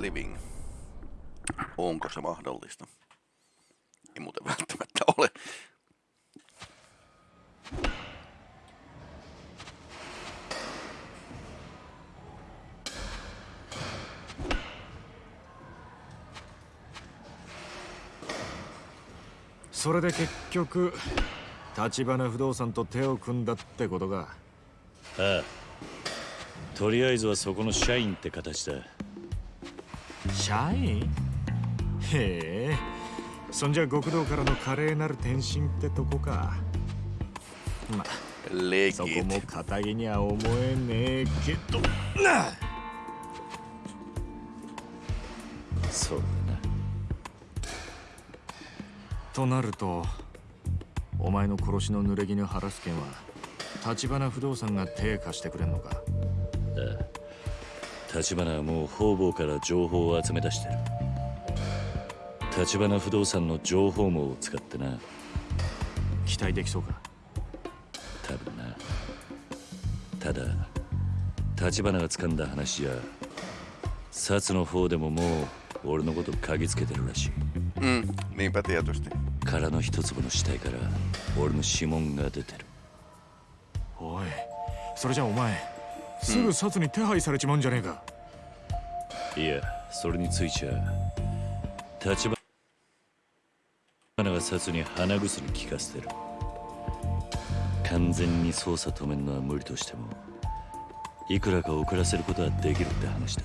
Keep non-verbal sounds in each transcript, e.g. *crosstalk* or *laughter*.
living. Onko se mahdollista? Ei muuten välttämättä ole. –それで結局立花不動産と手を組んだってことかああとりあえずはそこの社員って形だ社員へえ。そんじゃ極道からの華麗なる転身ってとこか。まそこも肩着には思えねえけど。なそうだな。となるとお前の殺しの濡れ衣晴らす件は橘不動産が手貸してくれんのか？ああ橘はもう方々から情報を集め出してる。橘不動産の情報網を使ってな。期待できそうか？多分な。ただ橘が掴んだ話じゃ薩の方でももう俺のこと嗅ぎつけてるらしい。うん niinpä tietysti 殻の一粒の死体から俺の指紋が出てる。おいそれじゃお前すぐ薩に手配されちまうんじゃねえか、いやそれについちゃ立花が薩に鼻薬効かせてる。完全に捜査止めるのは無理としてもいくらか遅らせることはできるって話だ。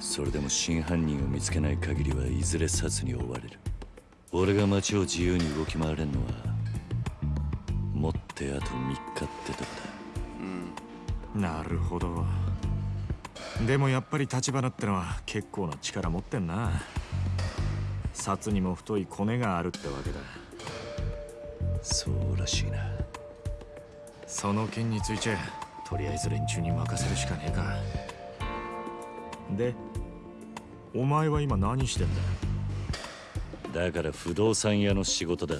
それでも真犯人を見つけない限りはいずれ殺に追われる。俺が街を自由に動き回れんのはもってあと3日ってとこだ、なるほど。でもやっぱり橘ってのは結構な力持ってんな。札にも太いコネがあるってわけだ。そうらしいな。その件についてとりあえず連中に任せるしかねえか。でお前は今何してんだ？だから不動産屋の仕事だ。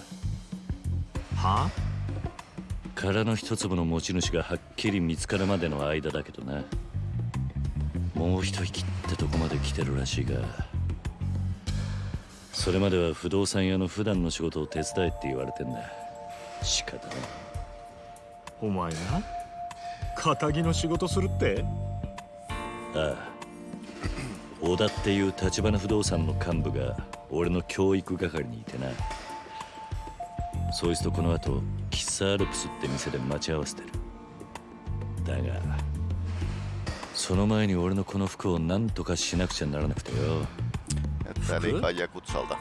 は殻の一粒の持ち主がはっきり見つかるまでの間だけどなもう一息ってとこまで来てるらしいがそれまでは不動産屋の普段の仕事を手伝えって言われてんだ。仕方ない。お前が仇の仕事するって？ああ。小田っていう橘不動産の幹部が俺の教育係にいてな。そいつとこの後喫茶アルプスって店で待ち合わせてるその前に俺のこの服を何とかしなくちゃならなくてよ。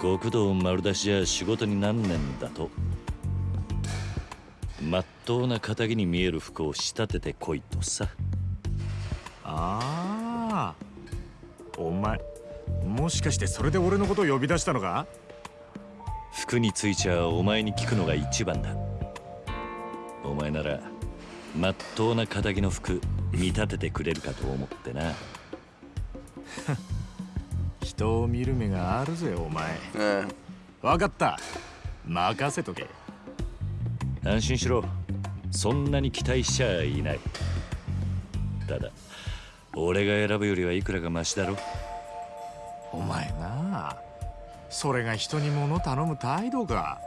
極道丸出しじゃ仕事になんねんだと。まっとうな仇に見える服を仕立ててこいとさ。ああお前もしかしてそれで俺のことを呼び出したのか？服についちゃお前に聞くのが一番だ。お前ならまっとうな仇の服見立ててくれるかと思ってな。*laughs* 人を見る目があるぜお前、うん、分かった。任せとけ。安心しろ。そんなに期待しちゃいない。ただ俺が選ぶよりはいくらかマシだろお前なそれが人に物頼む態度か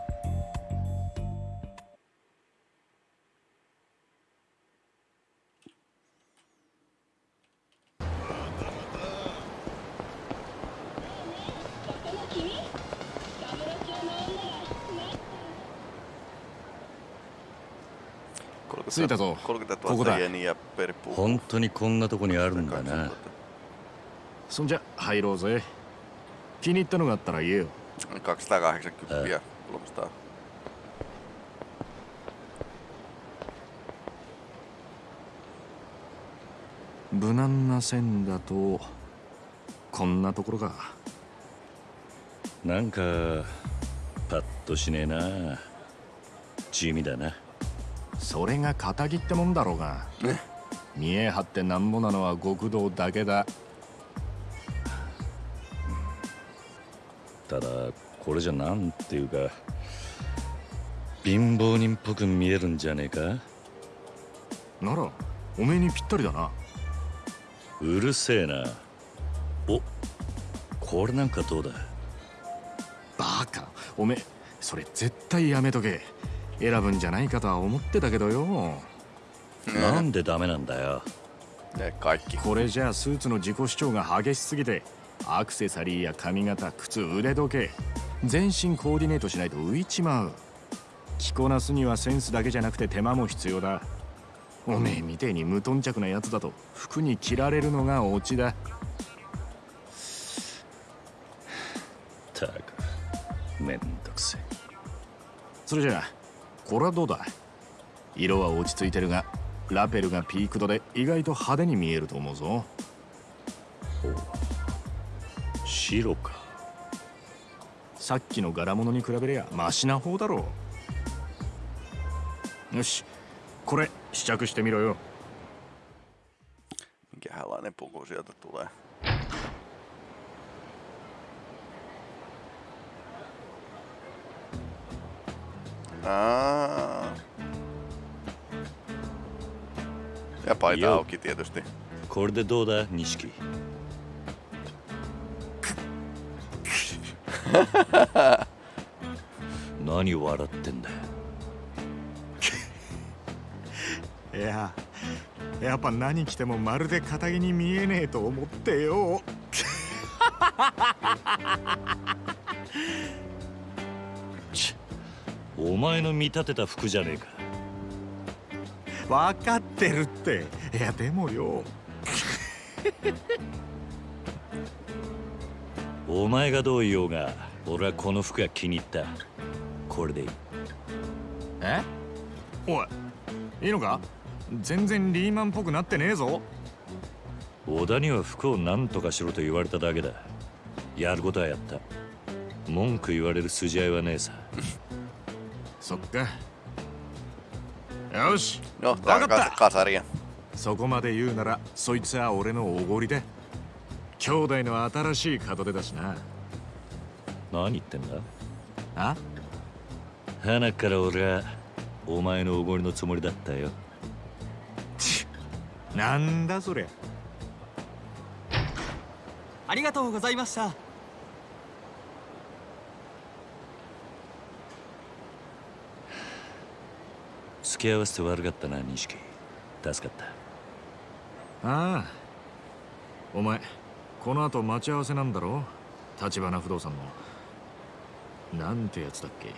着いたぞここだ。本当にこんなとこにあるんだな。そんじゃ入ろうぜ。気に入ったのがあったら言えよ。280 300無難な線だとこんなところか。なんかパッとしねえな。地味だなそれが仇ってもんだろうが、ね、見え張ってなんぼなのは極道だけだ。ただこれじゃなんていうか貧乏人っぽく見えるんじゃねえか？ならおめえにぴったりだな。うるせえな。おこれなんかどうだ？バカ。おめそれ絶対やめとけ選ぶんじゃないかとは思ってたけどよ。なんでダメなんだよ。Ne kaikki. これじゃあスーツの自己主張が激しすぎてアクセサリーや髪型靴腕時計全身コーディネートしないと浮いちまう。着こなすにはセンスだけじゃなくて手間も必要だ。おめえみてえに無頓着なやつだと服に着られるのがオチだ。たくめんどくせえ。それじゃあこれはどうだ？色は落ち着いてるがラペルがピークドで意外と派手に見えると思うぞ。白か。さっきの柄物に比べりゃマシな方だろう。よしこれ試着してみろよ。Minkähänlainen puku sieltä tulee? Aa. Ja paita Joo. auki tietysti. これでどうだ錦？*laughs* 何笑ってんだいややっぱ何着てもまるで堅気に見えねえと思ってよ *laughs* お前の見立てた服じゃねえか。分かってるって。いやでもよ。お前がどう言おうが俺はこの服が気に入った。これでいい。え？おいいいのか？全然リーマンっぽくなってねえぞ。小田には服を何とかしろと言われただけだ。やることはやった。文句言われる筋合いはねえさそっか。よし。分かった.そこまで言うならそいつは俺のおごりで。兄弟の新しい門出だしな。何言ってんだ？あ？花から俺はお前のおごりのつもりだったよ。なんだそりゃ。ありがとうございました付き合わせて悪かったな錦助かった。ああお前この後待ち合わせなんだろ？立花不動産の。なんてやつだっけ？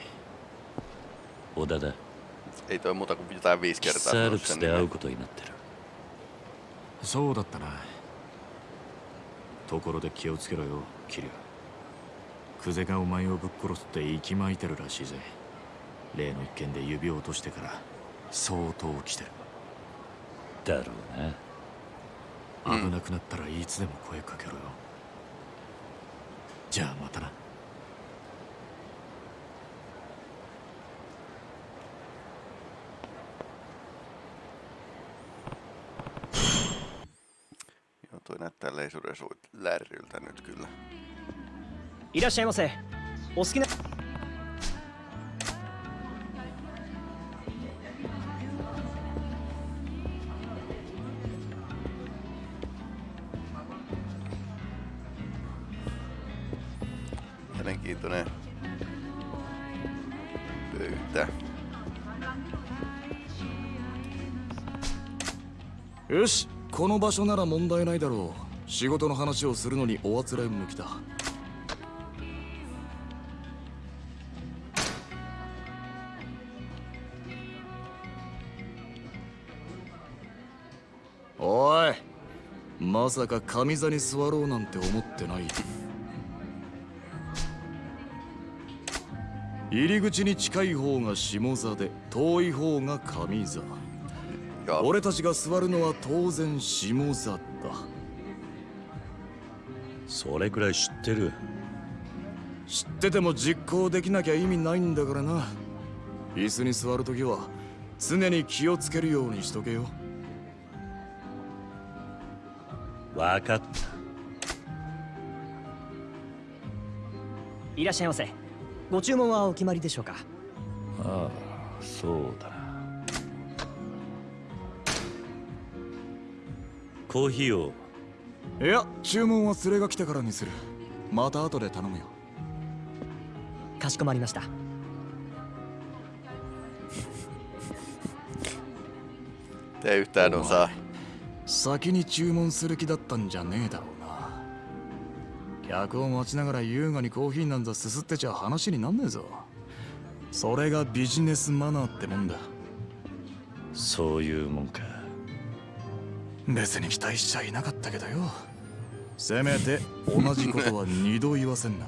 小田だ。Ei toi muuta kuin jotain viisi キ kertaa サー sanonut ル sen プスで会う nimen. ことになってる。そうだったな。ところで気をつけろよキリュウ。クゼがお前をぶっ殺すって息巻いてるらしいぜ。例の一件で指を落としてから相当来てる。だろうな危なくなったらいつでも声かけろよ。じゃあまたな.いらっしゃいませお好きな場所なら問題ないだろう。仕事の話をするのにおあつらい向きだ。おいまさか上座に座ろうなんて思ってない。入り口に近い方が下座で遠い方が上座。Ja 俺たちが座るのは当然下座だ。それくらい知ってる。知ってても実行できなきゃ意味ないんだからな。椅子に座るときは常に気をつけるようにしとけよ。分かった。いらっしゃいませ。ご注文はお決まりでしょうか？ああそうだコーヒーを。いや注文は連れが来てからにする。また後で頼むよ。かしこまりました。Tee yhtään osaa. 先に注文する気だったんじゃねえだろうな。客を待ちながら優雅にコーヒーなんざすすってちゃ話になんねえぞ。それがビジネスマナーってもんだ。そういうもんか別に期待しちゃいなかったけどよ。せめて同じことは二度言わせんな。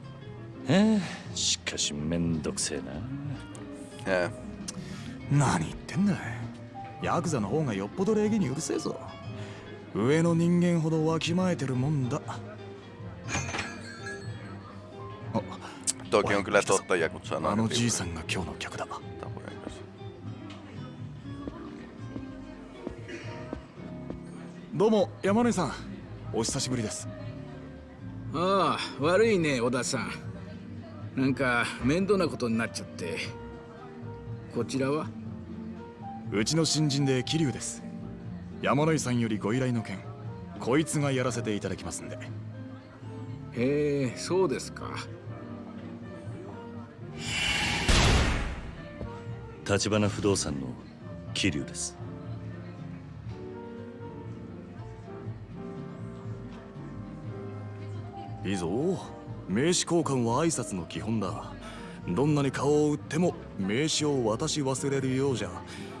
*laughs* ええしかしめんどくせえな。Jää. 何言ってんだヤクザの方がよっぽど礼儀にうるせえぞ。上の人間ほどわきまえてるもんだ。あ Toki on kyllä totta, Jakut あ sanoo. のじいさんどうも山根さん。お久しぶりです。ああ悪いね小田さん。なんか面倒なことになっちゃって。こちらは？うちの新人で桐生です。山野井さんよりご依頼の件こいつがやらせていただきますんで。へえそうですか。立花不動産の桐生ですいいぞ。名刺交換は挨拶の基本だ。どんなに顔を売っても名刺を渡し忘れるようじゃ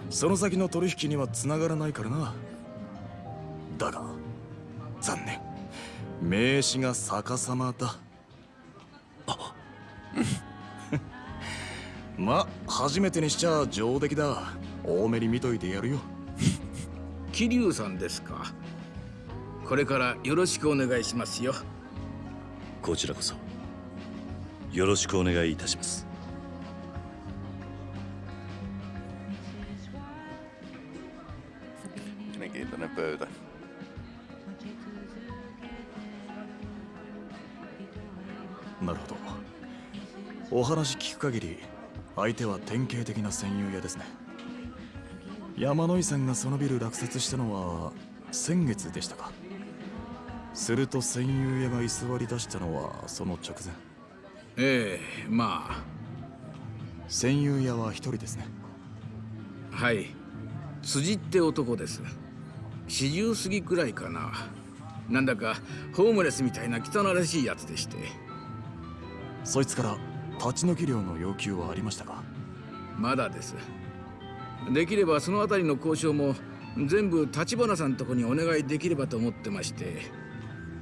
その先の取引には繋がらないからな。だが残念。名刺が逆さまだ。あ *laughs* ま初めてにしちゃ上出来だ。多めに見といてやるよ。*laughs* 桐生さんですか。これからよろしくお願いしますよ。こちらこそ。よろしくお願いいたします.なるほど。お話聞く限り相手は典型的な戦友屋ですね。山野井さんがそのビル落札したのは先月でしたか？すると戦友屋が居座り出したのはその直前。ええま戦友屋は一人ですね。あはい。辻って男です。40過ぎくらいかな。なんだかホームレスみたいな汚らしいやつでして。そいつから立ち退き料の要求はありましたか？まだです。できればそのあたりの交渉も全部立花さんとこにお願いできればと思ってまして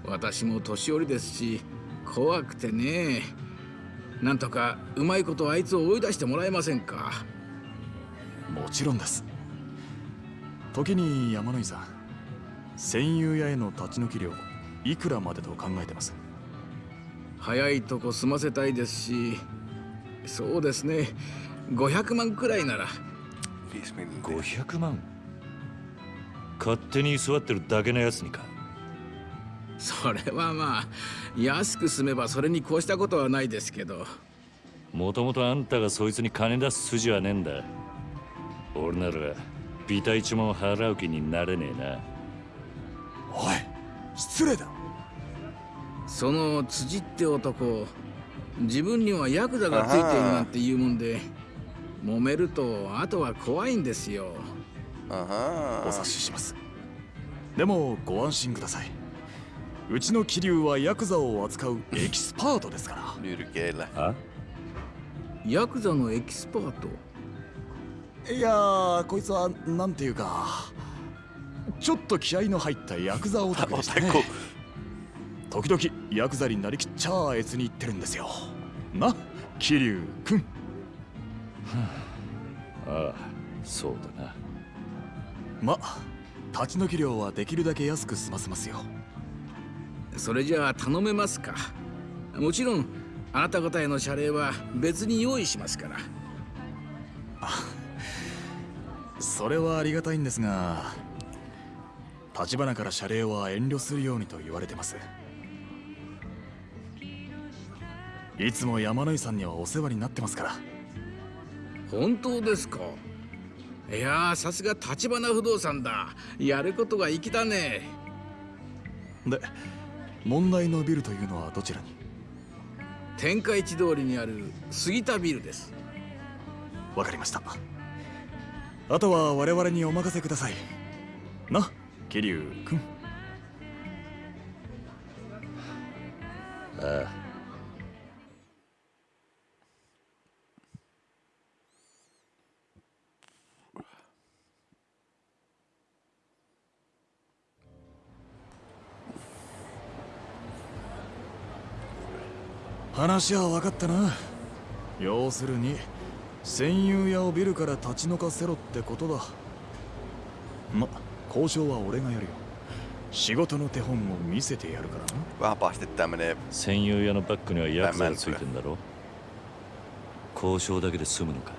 私も年寄りですし怖くてね。なんとかうまいことあいつを追い出してもらえませんか。もちろんです。時に山野井さん戦友屋への立ち退き料いくらまでと考えてます？早いとこ済ませたいですしそうですね。500万くらいなら。5 miljoonaa. 500万？勝手に居座ってるだけのやつにかそれはまあ安く済めばそれに越したことはないですけど。もともとあんたがそいつに金出す筋はねえんだ。俺ならビタ一文払う気になれねえな。おい失礼だ。その辻って男自分にはヤクザがついているなんて言うもんで揉めるとあとは怖いんですよ。お.察しします。でもご安心くださいうちの桐生はヤクザを扱うエキスパートですから。ヤクザのエキスパート？いやーこいつはなんていうかちょっと気合の入ったヤクザオタクでしたね?時々ヤクザになりきっちゃあえつに言ってるんですよ。な桐生くん。ああそうだな。ま立ち退き料はできるだけ安く済ませますよそれじゃあ頼めますか。もちろんあなた方への謝礼は別に用意しますから。それはありがたいんですが立花から謝礼は遠慮するようにと言われてます。いつも山野井さんにはお世話になってますから。本当ですか。いやーさすが立花不動産だ。やることが粋だね。で問題のビルというのはどちらに？天下一通りにある杉田ビルです。わかりました。あとは我々にお任せください。な桐生君ああ話は分かったな。要するに戦友屋をビルから立ち退かせろってことだ。ま交渉は俺がやるよ。仕事の手本を見せてやるからな。戦友屋のバックにはヤクザがついてんだろ。交渉だけで済むのか。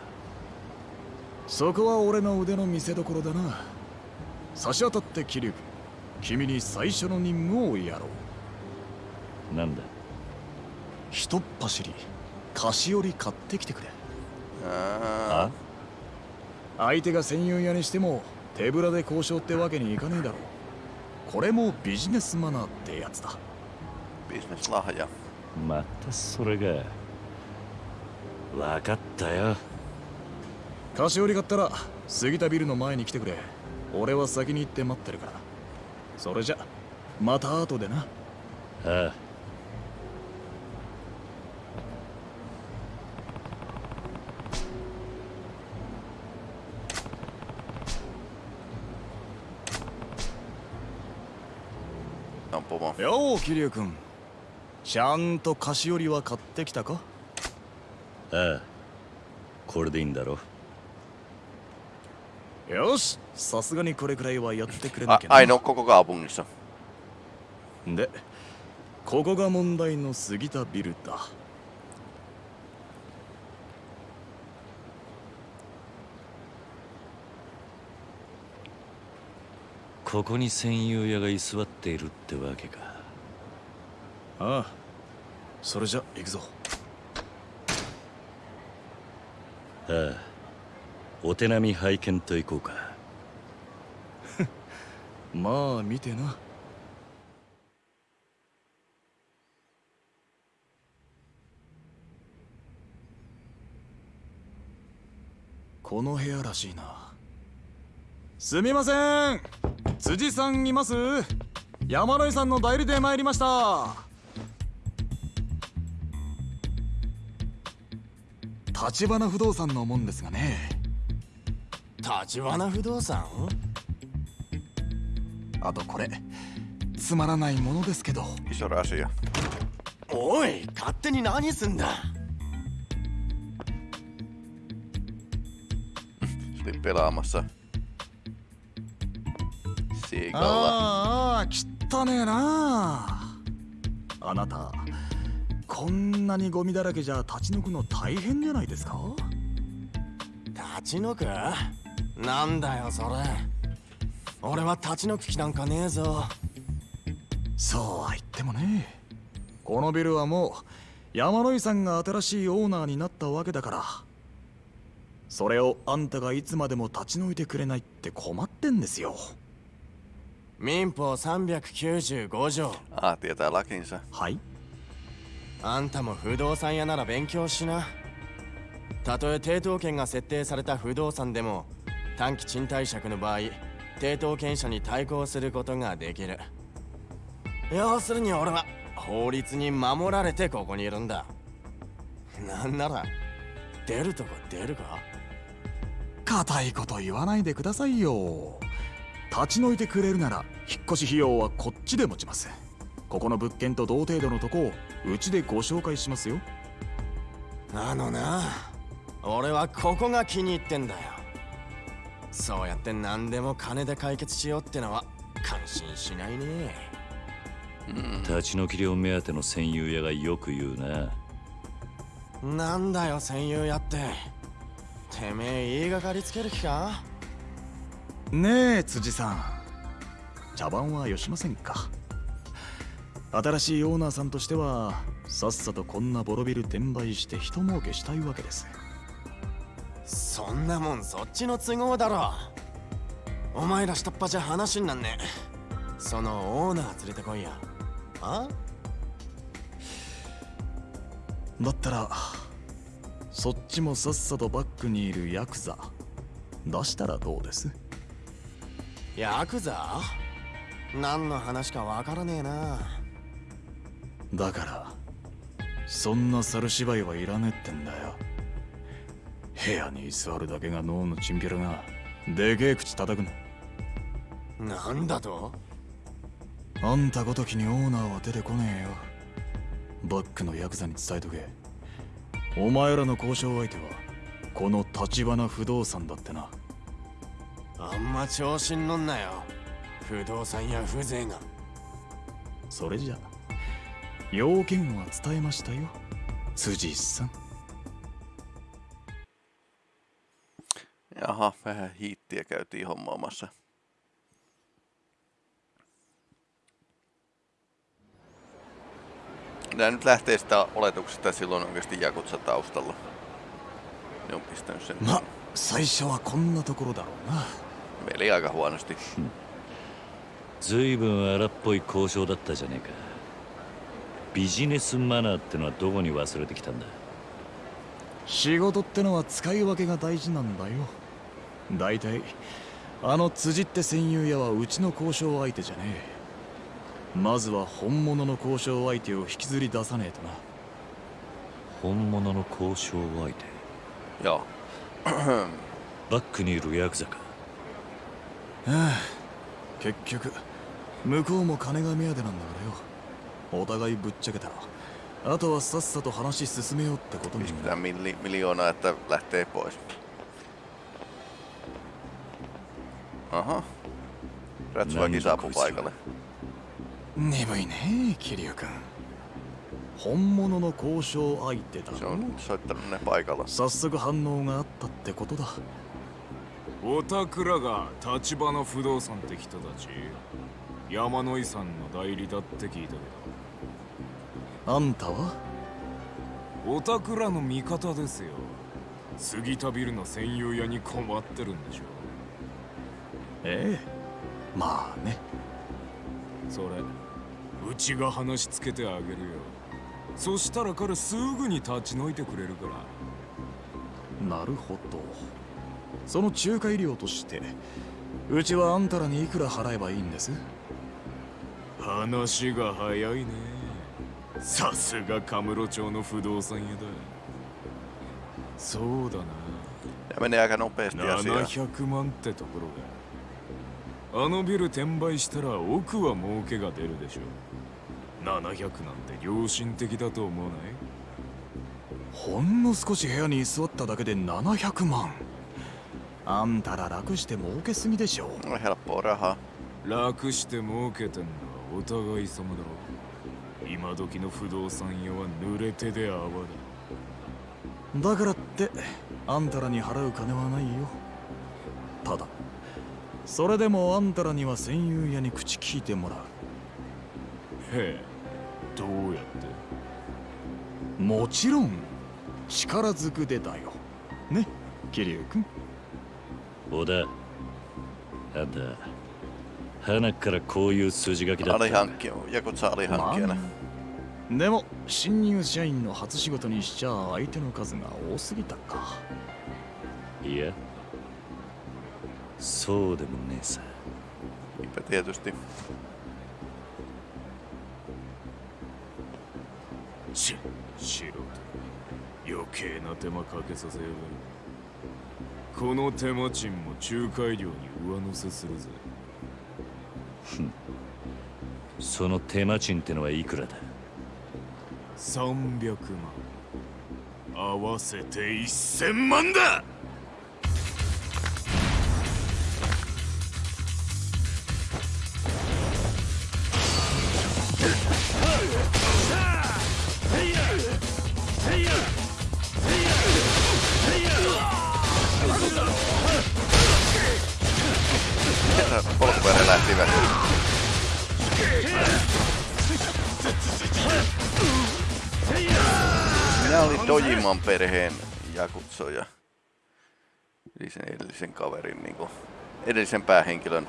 そこは俺の腕の見せ所だな。差し当たって桐生君に最初の任務をやろう。なんだ？ひとっ走り菓子折り買ってきてくれ。Aa, 相手が戦友屋にしても手ぶらで交渉ってわけにいかねえだろう。これもビジネスマナーってやつだ。bisneslahja. またそれが。分かったよ。菓子折り買ったら杉田ビルの前に来てくれ。俺は先に行って待ってるから。それじゃまた後でな。ああ On pomo. よう桐生君。ちゃんと菓子折りは買ってきたか？ああ。これでいいんだろ？よし。さすがにこれくらいはやってくれなきゃな ainoa koko kaupungissa. でここが問題の杉田ビルだここに戦友屋が居座っているってわけか。ああそれじゃ行くぞ。ああお手並み拝見といこうか。*laughs* まあ見てな。この部屋らしいな。すみません辻さんいます。山野井さんの代理で参りました。立花不動産のもんですがね。立花不動産？あとこれつまらないものですけど.おい勝手に何すんだ？*laughs* Se oli pelaamassa. Siikalla. ああ汚ねえな。あなたこんなにゴミだらけじゃ立ち退くの大変じゃないですか？立ち退く？なんだよそれ。俺は立ち退く気なんかねえぞ。そうは言ってもね。このビルはもう山野井さんが新しいオーナーになったわけだから。それをあんたがいつまでも立ち退いてくれないって困ってんですよ民法395条。Ah, tietää lakinsa. はい。あんたも不動産屋なら勉強しな。たとえ抵当権が設定された不動産でも短期賃貸借の場合抵当権者に対抗することができる。要するに俺は法律に守られてここにいるんだ。なんなら出るとこ出るか？固いこと言わないでくださいよ立ち退いてくれるなら引っ越し費用はこっちで持ちます。ここの物件と同程度のとこをうちでご紹介しますよ。あのな。俺はここが気に入ってんだよ。そうやって何でも金で解決しようってのは感心しないね。立ち退き料目当ての戦友屋がよく言うな。なんだよ戦友やって。てめえ言いがかりつける気か？ねえ辻さん。茶番はよしませんか？新しいオーナーさんとしてはさっさとこんなボロビル転売して人儲けしたいわけです。そんなもんそっちの都合だろ。お前ら下っ端じゃ話になんねそのオーナー連れてこいや。あ？だったらそっちもさっさとバックにいるヤクザ。出したらどうです？ヤクザ？何の話かわからねえな。だからそんな猿芝居はいらねえってんだよ。部屋に居座るだけが脳のチンピラがでけえ口叩くななんだと？あんたごときにオーナーは出てこねえよ。バックのヤクザに伝えとけ。お前らの交渉相手はこの橘不動産だってなあんま調子に乗んなよ不動産や風情がそれじゃ要件は伝えましたよ辻さん Jaha, vähän hiittiä käytiin hommaamassa. Nämä nyt lähtee sitä oletuksesta, silloin oikeasti Jakutsa taustalla. Ne on pistänyt sen. ま最初はこんなところだろうな Meli aika huonosti. ずいぶん荒っぽい交渉だったじゃねえか。ビジネスマナーってのはどこに忘れてきたんだ？仕事ってのは使い分けが大事なんだよ。大体あの辻って戦友屋はうちの交渉相手じゃねえ。まずは本物の交渉相手を引きずり出さねえとな。本物の交渉相手？Joo. バックにいるヤクザか結局向こうも金が目当てなんだからよお互いぶっちゃけたらあとはさっさと話進めようってことに milli, miljoonaa, että lähtee pois. Aha. Ratsuväki saapuu paikalle. 鈍いね桐生君本物の交渉相手だ Se ろ on soittanut ne paikalla. 早速反応があったってことだおたくらが立花不動産って人たち山野井さんの代理だって聞いたけあんたは？どおたくらの味方ですよ。杉田ビルの専用屋に困ってるんでしょええ。まあね。それうちが話つけてあげるよ。そしたら彼すぐに立ち退いてくれるから。なるほどその仲介料としてうちはあんたらにいくら払えばいいんです？話が早いね。さすがカムロ町の不動産屋だ。そうだな。Ja menee aika nopeasti asiaa. 700万ってところが。あのビル転売したら奥は儲けが出るでしょ700なんて良心的だと思わない？ほんの少し部屋に居座っただけで700万あんたら楽して儲けすぎでしょ.楽して儲けてんのはお互い様だろ。今時の不動産屋は濡れ手で泡だ。だからってあんたらに払う金はないよ。ただそれでもあんたらには戦友屋に口聞いてもらう。へえどうやって？もちろん力ずくでだよ。ね桐生君小田あんた花からこういう筋書きだった。んだ Alihankkija. Jakutsa alihankkijana. でも新入社員の初仕事にしちゃ相手の数が多すぎたか。いや。そうでもねえさ。余計な手間かけさせやがるこの手間賃も仲介料に上乗せするぜ。*laughs* その手間賃ってのはいくらだ？300万。合わせて1000万だ Minä olin Dojiman perheen jakutsoja. Eli sen edellisen kaverin, niin kuin, edellisen päähenkilön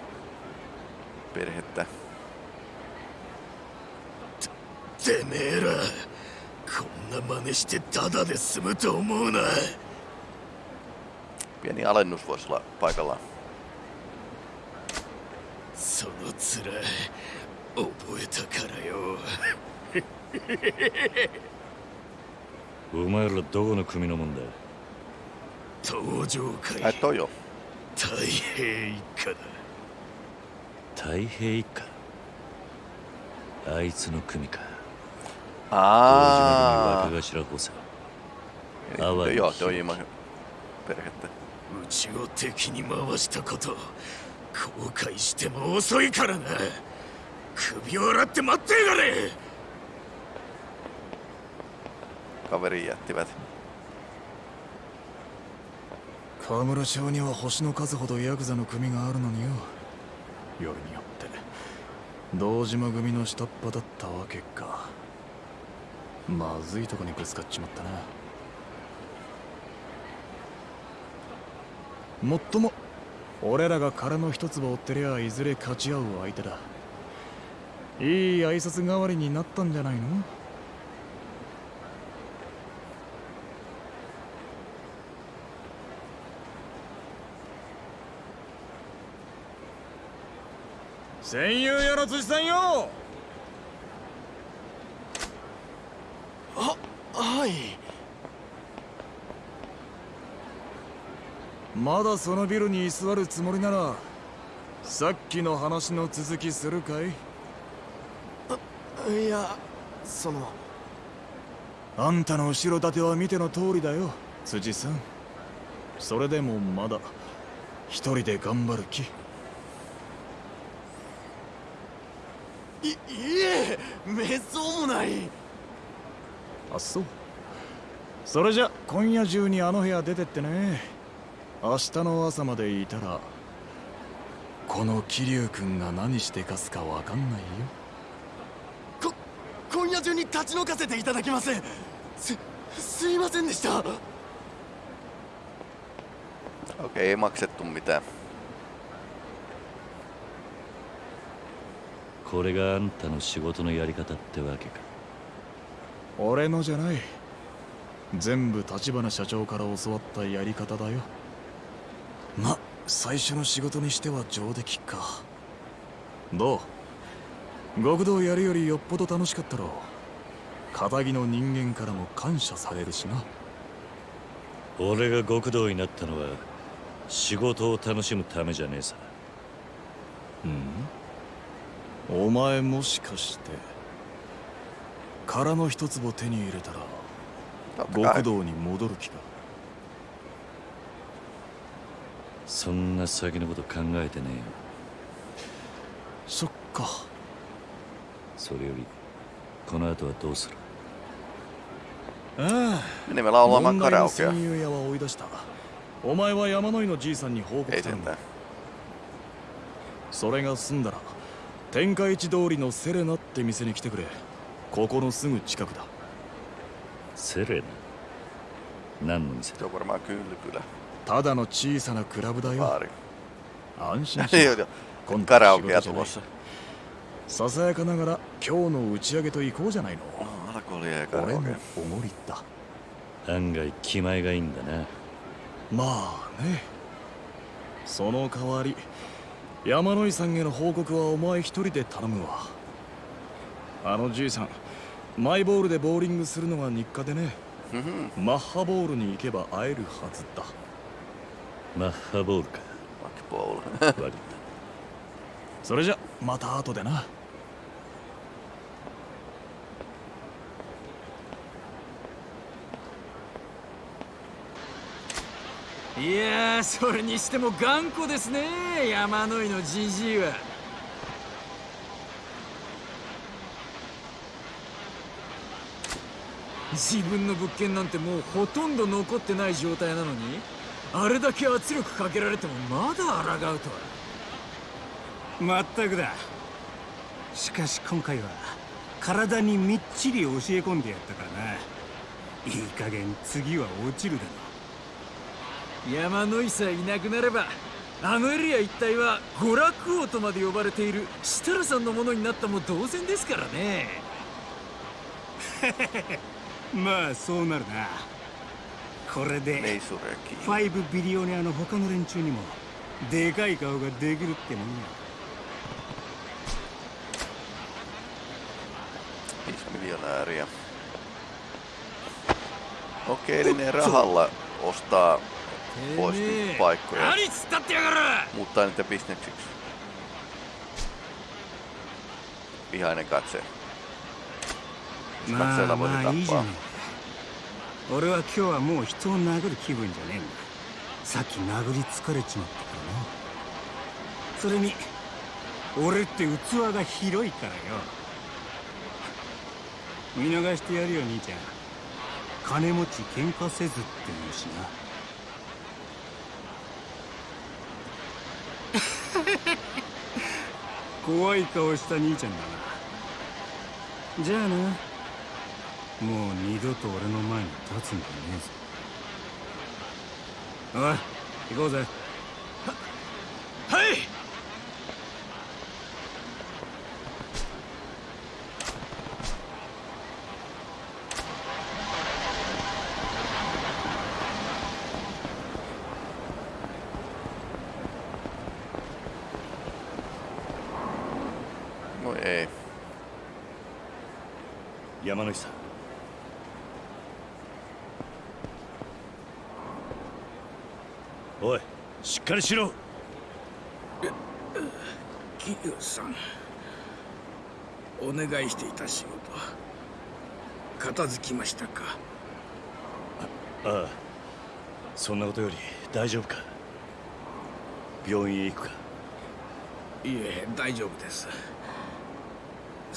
perhettä. てめえらこんな真似してタダで済むと思うな Pieni alennus voisi olla paikallaan. その面覚えたからよ。*laughs* お前らどこの組のもんだ登場会。toi jo. 太平一家だ。太平一家？あいつの組か。島組若頭補佐 Eli, joo, toi Ima perhettä. うちを敵に回したこと後悔しても遅いからな首を洗って待ってやがれ。jättivät. 河村町には星の数ほどヤクザの組があるのによ。よりによって。堂島組の下っ端だったわけか。まずいとこにぶつかっちまったな。もっとも俺らが殻の一粒追ってりゃいずれ勝ち合う相手だいい挨拶代わりになったんじゃないの？戦友よの辻さんよ！はい。まだそのビルに居座るつもりならさっきの話の続きするかい？いやその。あんたの後ろ盾は見ての通りだよ辻さん。それでもまだ一人で頑張る気。いいえめっそうもない。あそう。それじゃ今夜中にあの部屋出てってね。明日の朝までいたらこの桐生君が何してかすかわかんないよ。こ今夜中に立ち退かせていただきます。すすいませんでした。Okei, ei maksettu mitään. これがあんたの仕事のやり方ってわけか。俺のじゃない。全部立花社長から教わったやり方だよ。ま最初の仕事にしては上出来か。どう？極道やるよりよっぽど楽しかったろう。仇の人間からも感謝されるしな。俺が極道になったのは仕事を楽しむためじゃねえさ。うん。お前もしかして殻の一粒手に入れたら.極道に戻る気か？そんな先のこと考えてねえよ。そっかそれよりこの後はどうする？ああ。お前は山野井のじいさんに報告む sentään. それが済んだら天下一通りのセレナって店に来てくれ。ここのすぐ近くだ。セレナ？何の店 kylpylä. ただの小さなクラブだよ.安心し.今度は仕 Karaokea 事じゃない。tulossa. ささやかながら今日の打ち上げと行こうじゃないの。No, alkoholia ja 俺も karaokea. おごりだ。案外気前がいいんだな。まあね。その代わり山野井さんへの報告はお前一人で頼むわ。あのじいさんマイボールでボーリングするのが日課でね。Mhm. マッハボールに行けば会えるはずだ。マッハボールか。Makipoulu. 悪かっ *laughs* それじゃまた後でないやそれにしても頑固ですね山野井のじじいは。自分の物件なんてもうほとんど残ってない状態なのにあれだけ圧力かけられてもまだ抗うとは。まったくだ。しかし今回は体にみっちり教え込んでやったからな。いい加減次は落ちるだろう。山野井さえいなくなればあのエリア一帯は娯楽王とまで呼ばれている設楽さんのものになったも同然ですからね。*laughs* まあそうなるな。これで5ビリオネアの他の連中にもでかい顔ができるってもんや。Miljonääriä. Okei, eli ne rahalla ostaa pois paikkoja. Muuttaa niitä bisneksiksi. Vihainen katse. Katseella voi tappaa. 俺は今日はもう人を殴る気分じゃねえんださっき殴り疲れちまったからなそれに俺って器が広いからよ見逃してやるよ兄ちゃん金持ち喧嘩せずって言うしな怖い顔した兄ちゃんだな。じゃあな。もう二度と俺の前に立つんじゃねえぞ。おい行こうぜははい山野さん。おいしっかりしろ。桐生さん。お願いしていた仕事。片付きましたか？ああ。そんなことより大丈夫か？病院へ行くか？いえ大丈夫です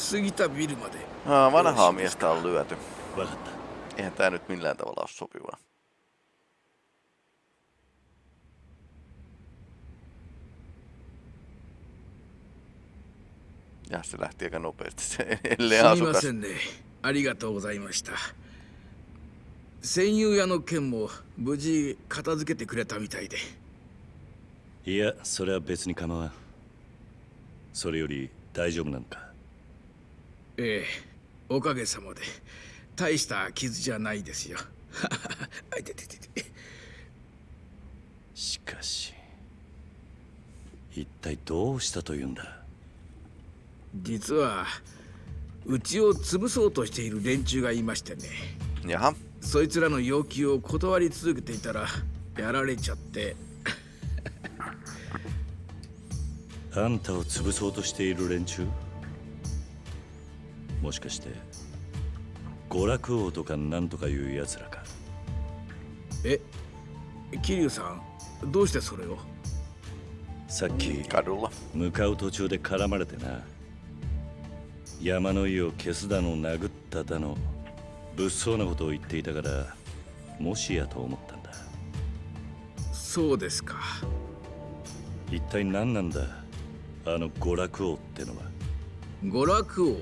過ぎたビルまで Aa, vanhaa miestä on lyöty. Eihän tää nyt millään tavalla ole sopivaa. Ja se lähti aika nopeasti se ellei asukas. ありがとうございました。戦友屋の件も無事片付けてくれたみたいで。いや、それは別に構わん。それより大丈夫なのかええおかげさまで。大した傷じゃないですよ。*laughs* あいててててしかし一体どうしたというんだ？実はうちを潰そうとしている連中がいましてね。やそいつらの要求を断り続けていたらやられちゃって。*laughs* あんたを潰そうとしている連中？もしかして娯楽王とかなんとかいうやつらか？え桐生さんどうしてそれを？さっき向かう途中で絡まれてな山の井を消すだの殴っただの物騒なことを言っていたからもしやと思ったんだ。そうですか。一体何なんだあの娯楽王ってのは？娯楽王？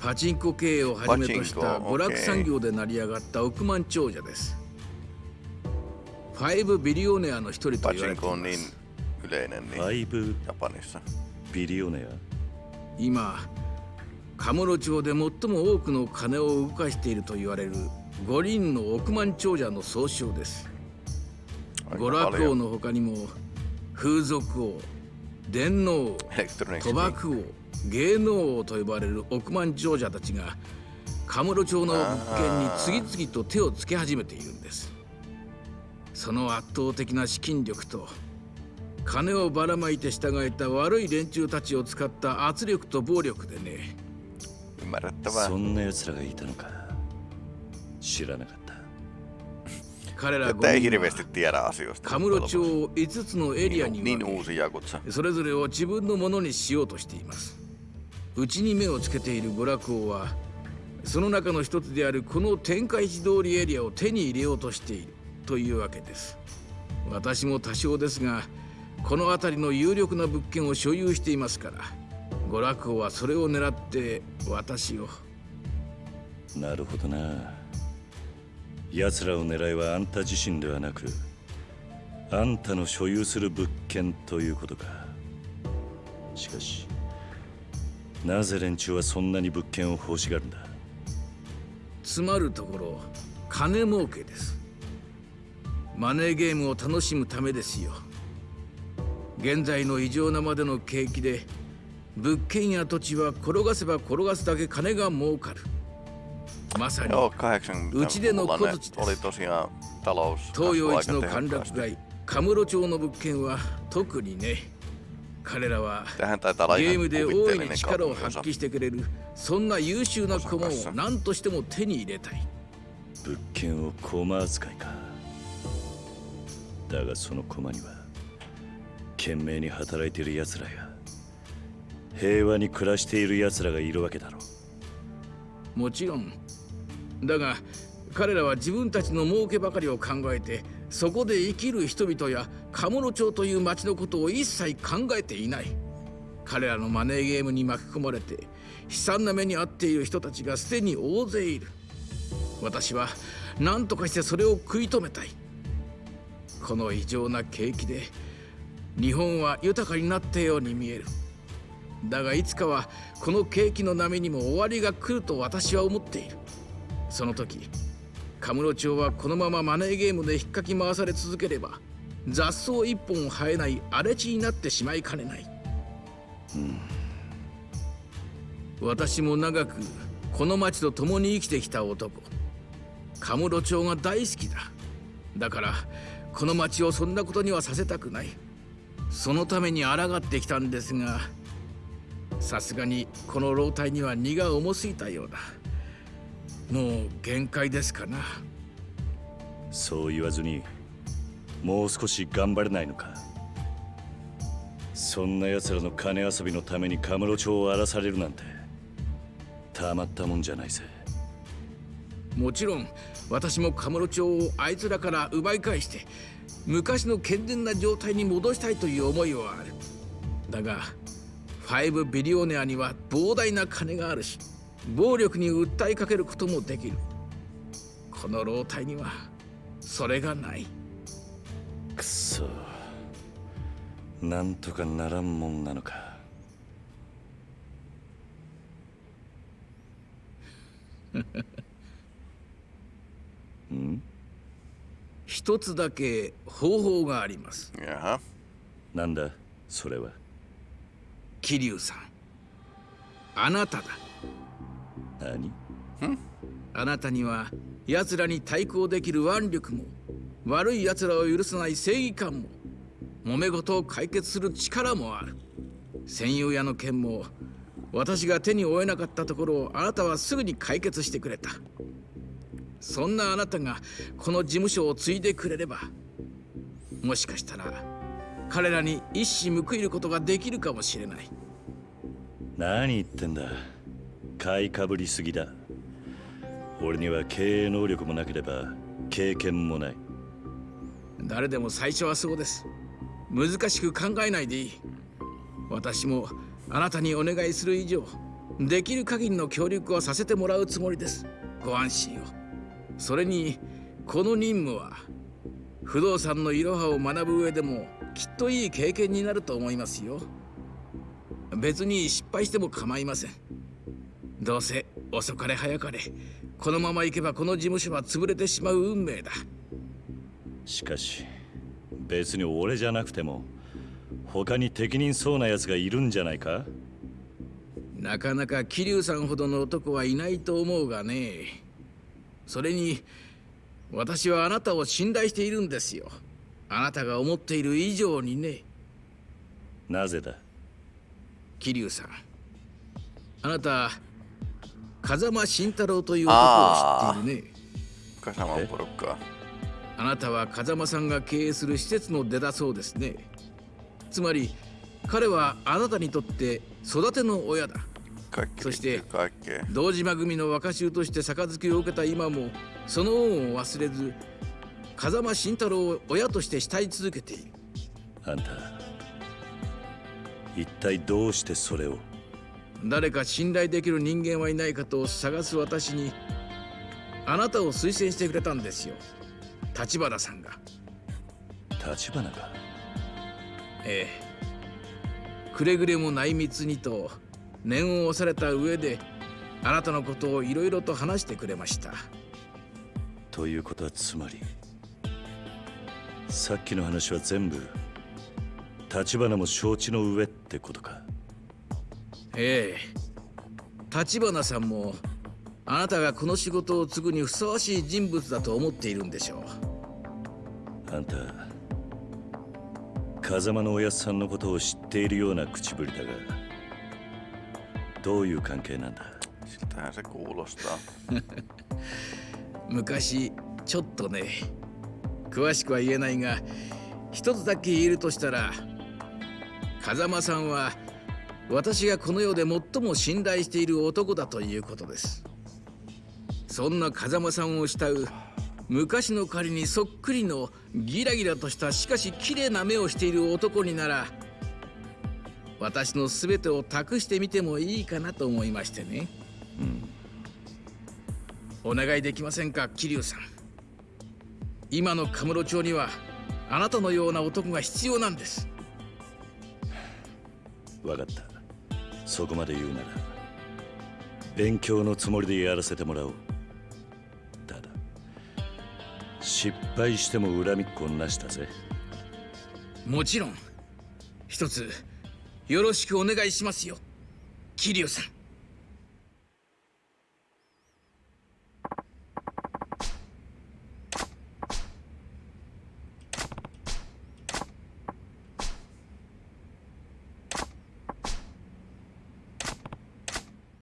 パチンコ経営をはじめとした娯楽産業で成り上がった億万長者です。ファイブビリオネアの一人と言われています。ファイブビリオネア今、カムロ町で最も多くの金を動かしていると言われる五輪の億万長者の総称です。娯楽王の他にも風俗王、電脳王、賭博王、芸能王と呼ばれる億万長者たちがカムロ町の物件に次々と手をつけ始めているんです。その圧倒的な資金力と金をばらまいて従えた悪い連中たちを使った圧力と暴力でね。そんな奴らがいたのか。知らなかった彼ら5人カムロ町を5つのエリアに分けそれぞれを自分のものにしようとしています。うちに目をつけている娯楽王はその中の一つであるこの天下一通りエリアを手に入れようとしているというわけです。私も多少ですがこの辺りの有力な物件を所有していますから娯楽王はそれを狙って私を。なるほどな奴らを狙いはあんた自身ではなくあんたの所有する物件ということか。しかしなぜ連中はそんなに物件を欲しがるんだ？つまるところ金儲けです。マネーゲームを楽しむためですよ。現在の異常なまでの景気で物件や土地は転がせば転がすだけ金が儲かる。まさにうちでの小槌です。東洋一の歓楽街カムロ町の物件は特にね彼らはゲームで大いに力を発揮してくれるそんな優秀な駒を何としても手に入れたい。物件を駒扱いか。だがその駒には懸命に働いている奴らや平和に暮らしている奴らがいるわけだろう。もちろんだが彼らは自分たちの儲けばかりを考えてそこで生きる人々や鴨野町という町のことを一切考えていない。彼らのマネーゲームに巻き込まれて悲惨な目に遭っている人たちがすでに大勢いる。私は何とかしてそれを食い止めたい。この異常な景気で日本は豊かになったように見える。だがいつかはこの景気の波にも終わりが来ると私は思っている。その時カムロ町はこのままマネーゲームで引っかき回され続ければ雑草一本生えない荒れ地になってしまいかねない、うん、私も長くこの町と共に生きてきた男。カムロ町が大好きだ。だからこの町をそんなことにはさせたくない。そのために抗ってきたんですがさすがにこの老体には荷が重すぎたようだ。もう限界ですかな。そう言わずにもう少し頑張れないのか。そんな奴らの金遊びのためにカムロ町を荒らされるなんてたまったもんじゃないぜ。もちろん私もカムロ町をあいつらから奪い返して昔の健全な状態に戻したいという思いはある。だが5ビリオネアには膨大な金があるし暴力に訴えかけることもできる。この老体にはそれがない。くそ。なんとかならんもんなのか。*laughs* ん？一つだけ方法があります。なんだそれは？桐生さん。あなただ何？あなたには奴らに対抗できる腕力も悪い奴らを許さない正義感も揉め事を解決する力もある。戦友屋の件も私が手に負えなかったところをあなたはすぐに解決してくれた。そんなあなたがこの事務所を継いでくれればもしかしたら彼らに一矢報いることができるかもしれない。何言ってんだ買いかぶりすぎだ。俺には経営能力もなければ経験もない。誰でも最初はそうです。難しく考えないでいい。私もあなたにお願いする以上できる限りの協力はさせてもらうつもりです。ご安心を。それにこの任務は不動産のいろはを学ぶ上でもきっといい経験になると思いますよ。別に失敗しても構いません。どうせ遅かれ早かれ。このまま行けばこの事務所は潰れてしまう運命だ。しかし別に俺じゃなくても他に適任そうな奴がいるんじゃないか？なかなか桐生さんほどの男はいないと思うがね。それに私はあなたを信頼しているんですよ。あなたが思っている以上にね。なぜだ？桐生さんあなた風間慎太郎という男を知っているね。風間ポロッカあなたは風間さんが経営する施設の出だそうですね。つまり彼はあなたにとって育ての親だ。そして堂島組の若衆として杯を受けた今もその恩を忘れず風間慎太郎を親として慕い続けている。あんた一体どうしてそれを？誰か信頼できる人間はいないかと探す私にあなたを推薦してくれたんですよ。立花さんが。立花が？ええ。くれぐれも内密にと念を押された上であなたのことをいろいろと話してくれました。ということはつまりさっきの話は全部立花も承知の上ってことかええ。立花さんもあなたがこの仕事を継ぐにふさわしい人物だと思っているんでしょう。あんた風間のおやっさんのことを知っているような口ぶりだがどういう関係なんだ？*laughs* 昔ちょっとね詳しくは言えないが一つだけ言えるとしたら風間さんは私がこの世で最も信頼している男だということです。そんな風間さんを慕う昔の仮にそっくりのギラギラとしたしかし綺麗な目をしている男になら私の全てを託してみてもいいかなと思いましてね、うん、お願いできませんか桐生さん。今のカムロ町にはあなたのような男が必要なんです。分かった。そこまで言うなら勉強のつもりでやらせてもらおう。ただ失敗しても恨みっこなしたぜ。もちろん。一つよろしくお願いしますよ。桐生さん。